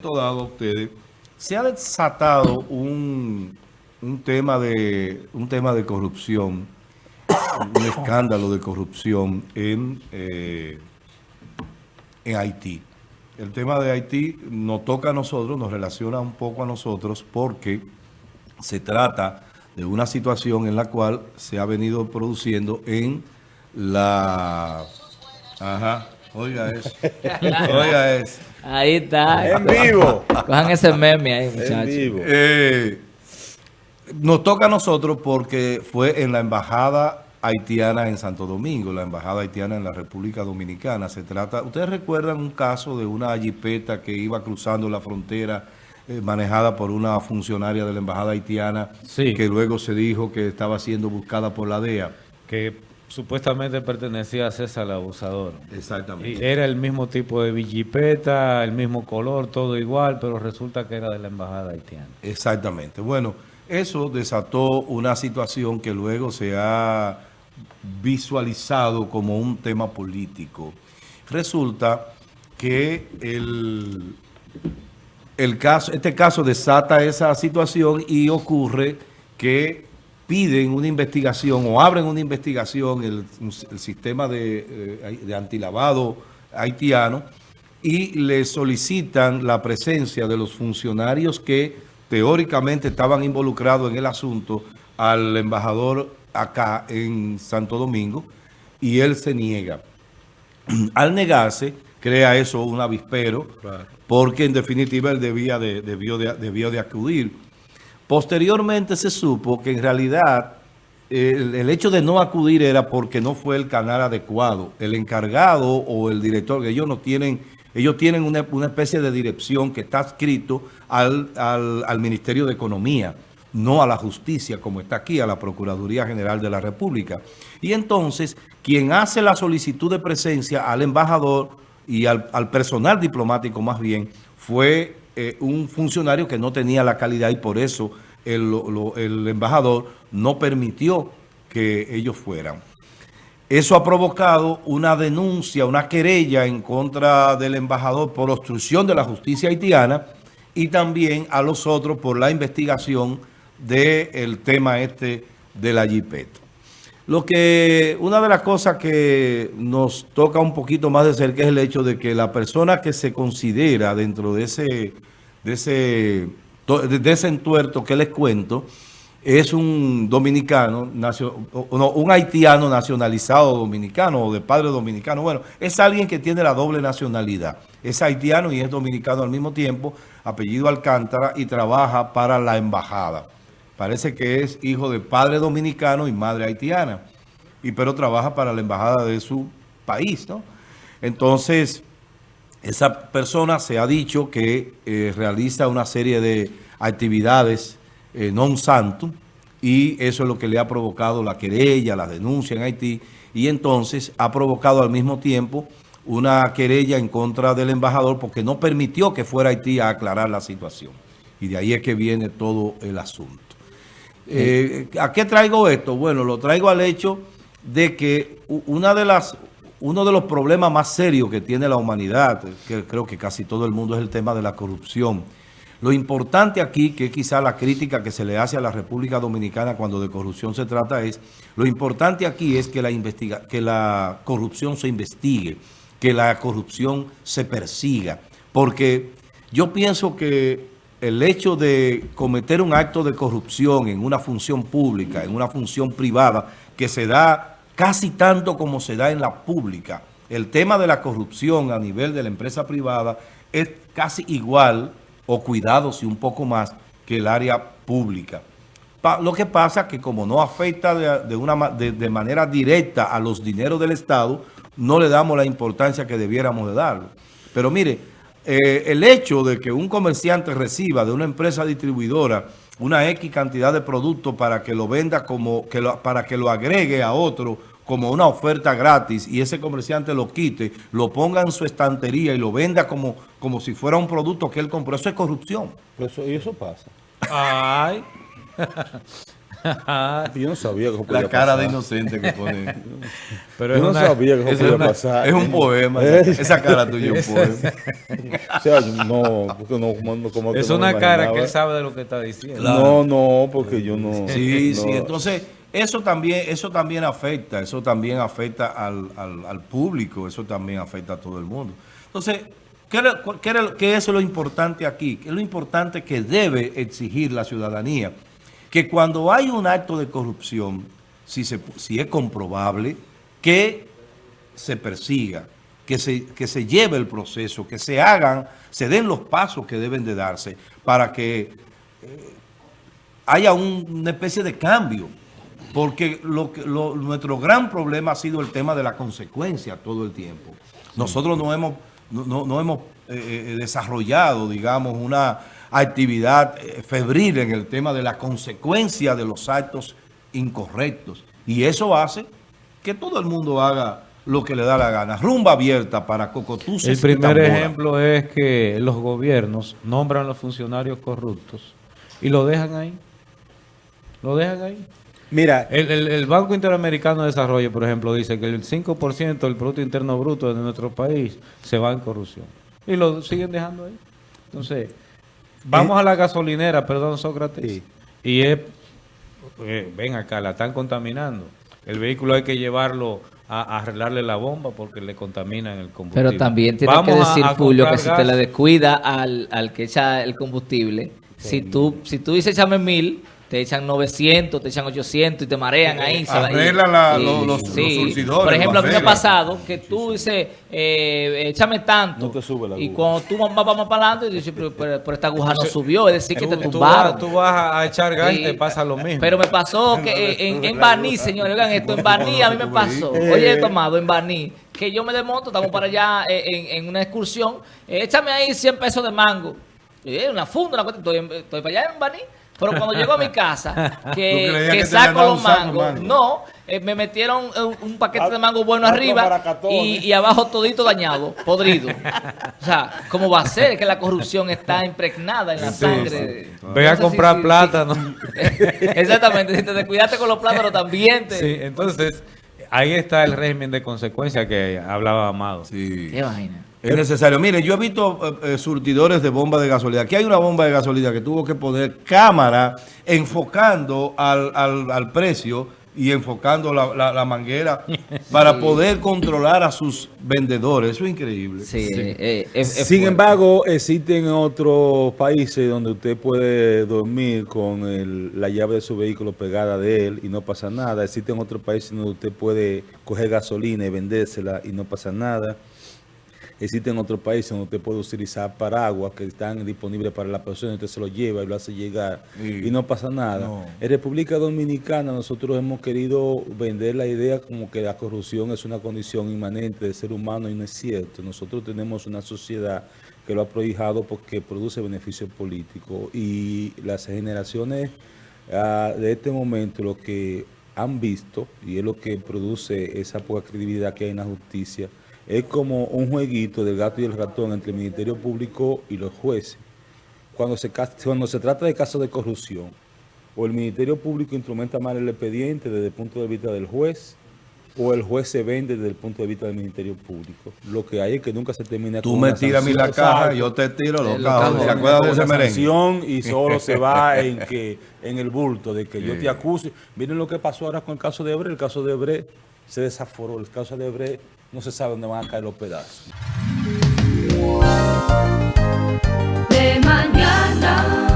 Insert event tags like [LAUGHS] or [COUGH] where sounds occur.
dado ustedes, se ha desatado un, un, tema de, un tema de corrupción, un escándalo de corrupción en, eh, en Haití. El tema de Haití nos toca a nosotros, nos relaciona un poco a nosotros porque se trata de una situación en la cual se ha venido produciendo en la... Ajá, oiga [LAUGHS] eso, oiga eso. Ahí está. En vivo. Cojan ese meme ahí, muchachos. En vivo. Eh, nos toca a nosotros porque fue en la embajada haitiana en Santo Domingo, la embajada haitiana en la República Dominicana. Se trata, ¿ustedes recuerdan un caso de una jipeta que iba cruzando la frontera eh, manejada por una funcionaria de la embajada haitiana Sí. que luego se dijo que estaba siendo buscada por la DEA? que supuestamente pertenecía a César el Abusador. Y Exactamente. era el mismo tipo de villipeta, el mismo color, todo igual, pero resulta que era de la embajada haitiana. Exactamente. Bueno, eso desató una situación que luego se ha visualizado como un tema político. Resulta que el, el caso, este caso desata esa situación y ocurre que piden una investigación o abren una investigación el, el sistema de, eh, de antilavado haitiano y le solicitan la presencia de los funcionarios que teóricamente estaban involucrados en el asunto al embajador acá en Santo Domingo y él se niega. Al negarse, crea eso un avispero, porque en definitiva él debía de, debió, de, debió de acudir. Posteriormente se supo que en realidad el, hecho de no acudir era porque no fue el canal adecuado. El encargado o el director, que ellos no tienen, ellos tienen una, una especie de dirección que está escrito al, al, al Ministerio de Economía no a la justicia como está aquí, a la Procuraduría General de la República. Y entonces, quien hace la solicitud de presencia al embajador y al, al personal diplomático más bien, fue eh, un funcionario que no tenía la calidad y por eso el, embajador no permitió que ellos fueran. Eso ha provocado una denuncia, una querella en contra del embajador por obstrucción de la justicia haitiana y también a los otros por la investigación del tema este de la jipeta. Lo que, una de las cosas que nos toca un poquito más de cerca es el hecho de que la persona que se considera dentro de ese, de ese, de ese entuerto que les cuento, es un dominicano, no, un haitiano nacionalizado dominicano o de padre dominicano. Bueno, es alguien que tiene la doble nacionalidad. Es haitiano y es dominicano al mismo tiempo, apellido Alcántara, y trabaja para la embajada. Parece que es hijo de padre dominicano y madre haitiana, y pero trabaja para la embajada de su país, ¿no? Entonces, esa persona se ha dicho que eh, realiza una serie de actividades eh, non santo, y eso es lo que le ha provocado la querella, la denuncia en Haití, y entonces ha provocado al mismo tiempo una querella en contra del embajador porque no permitió que fuera Haití a aclarar la situación. Y de ahí es que viene todo el asunto. Eh, ¿A qué traigo esto? Bueno, lo traigo al hecho de que una de las, uno de los problemas más serios que tiene la humanidad, que creo que casi todo el mundo, es el tema de la corrupción. Lo importante aquí, que quizá la crítica que se le hace a la República Dominicana cuando de corrupción se trata es, lo importante aquí es que la, que la corrupción se investigue, que la corrupción se persiga, porque yo pienso que el hecho de cometer un acto de corrupción en una función pública, en una función privada, que se da casi tanto como se da en la pública, el tema de la corrupción a nivel de la empresa privada es casi igual o cuidados y un poco más que el área pública. Lo que pasa es que como no afecta de, de, manera directa a los dineros del Estado, no le damos la importancia que debiéramos de darlo. Pero mire, eh, el hecho de que un comerciante reciba de una empresa distribuidora una X cantidad de productos para que lo venda como, que lo, para que lo agregue a otro como una oferta gratis y ese comerciante lo quite, lo ponga en su estantería y lo venda como, como si fuera un producto que él compró. Eso es corrupción. Eso, y eso pasa. Ay. [LAUGHS] [LAUGHS] Yo no sabía que eso podía La cara pasar. de inocente que pone. [LAUGHS] Pero Yo es no una- sabía que podía una- pasar. es un poema. ¿Eh? Esa, esa cara tuya es un [LAUGHS] poema. O sea, no, porque no, como, que es no una cara que él sabe de lo que está diciendo. No, no, porque yo no. Sí, no. sí. Entonces, eso también, eso también afecta, eso también afecta al, al- al público, eso también afecta a todo el mundo. Entonces, ¿qué, era- qué era- qué es lo importante aquí? ¿Qué es lo importante que debe exigir la ciudadanía? Que cuando hay un acto de corrupción, si, se, si es comprobable, que se persiga, que se, que se lleve el proceso, que se hagan, se den los pasos que deben de darse para que haya un- una especie de cambio. Porque lo lo- nuestro gran problema ha sido el tema de la consecuencia todo el tiempo. Nosotros no hemos, no- no hemos eh, eh, desarrollado, digamos, una actividad eh, febril en el tema de la consecuencia de los actos incorrectos. Y eso hace que todo el mundo haga lo que le da la gana. Rumba abierta para cocotuces El primer ejemplo es que los gobiernos nombran a los funcionarios corruptos y lo dejan ahí. Lo dejan ahí. Mira, El, el- el Banco Interamericano de Desarrollo, por ejemplo, dice que el 5% del Producto Interno Bruto de nuestro país se va en corrupción. Y lo siguen dejando ahí. Entonces, vamos a la gasolinera, perdón, Sócrates. Sí. Y es, eh, ven acá, la están contaminando. El vehículo hay que llevarlo a, a arreglarle la bomba porque le contaminan el combustible. Pero también tiene Vamos que decir, a Julio, que si te le descuida al, al que echa el combustible, si tú, si tú dices échame mil, te echan 900, te echan 800 y te marean ahí. se va- y- arreglan la- y- los- los- sí. los surtidores, Por ejemplo, lo a mí me ha pasado que tú dices, eh, échame tanto. No te sube la y cuando tú vas, vas más para adelante, dices, pero, pero- pero esta aguja no subió, es decir, que te Tú, tú tumbaron. vas, tú vas a echar gas y te pasa lo mismo. Pero me pasó [LAUGHS] que eh, en, en Baní, señores, oigan esto, en Baní a mí me pasó. Oye, esto, amado, en Baní, que yo me desmonto, estamos para allá eh, en, en una excursión, eh, échame ahí 100 pesos de mango. Eh, una funda, una cosa, estoy, en- estoy para allá en Baní. Pero cuando llego a mi casa, ¿Tú [LAUGHS] que, saco los mangos, mango? no, eh, me metieron un, un paquete de mango bueno arriba y, ¿eh? y abajo todito dañado, podrido. O sea, ¿cómo va a ser? Que la corrupción está impregnada en la Sí, sangre. sí. Ve a comprar plátano. sí. [LAUGHS] Exactamente, si te descuidaste con los plátanos también te... Sí, entonces ahí está el régimen de consecuencia que hablaba Amado. Sí. Qué vaina. Es necesario. Mire, yo he visto eh, eh, surtidores de bomba de gasolina. Aquí hay una bomba de gasolina que tuvo que poner cámara enfocando al, al- al precio y enfocando la, la- la manguera [LAUGHS] para poder controlar a sus vendedores. Eso es increíble. Sí, eh, eh, es- es Sin fuerte. embargo, existen otros países donde usted puede dormir con el- la llave de su vehículo pegada de él y no pasa nada. Existen otros países donde usted puede coger gasolina y vendérsela y no pasa nada. Existen otros países donde usted puede utilizar paraguas que están disponibles para la persona, usted se lo lleva y lo hace llegar Sí. y no pasa nada. No. En República Dominicana nosotros hemos querido vender la idea como que la corrupción es una condición inmanente del ser humano y no es cierto. Nosotros tenemos una sociedad que lo ha prohijado porque produce beneficios políticos y las generaciones ah, de este momento lo que han visto y es lo que produce esa poca credibilidad que hay en la justicia es como un jueguito del gato y el ratón entre el Ministerio Público y los jueces cuando se, cuando se trata de casos de corrupción, o el Ministerio Público instrumenta mal el expediente desde el punto de vista del juez, o el juez se vende desde el punto de vista del Ministerio Público. Lo que hay es que nunca se termina Tú con me tiras a mí la caja, yo te tiro los Eh, cajones. ¿Se acuerdan de ese merengue? y [LAUGHS] solo se va en que en el bulto de que yo te acuse. Miren lo que pasó ahora con el caso de Ebre. El caso de Ebre se desaforó. El caso de Ebre no se sabe dónde van a caer los pedazos. De mañana.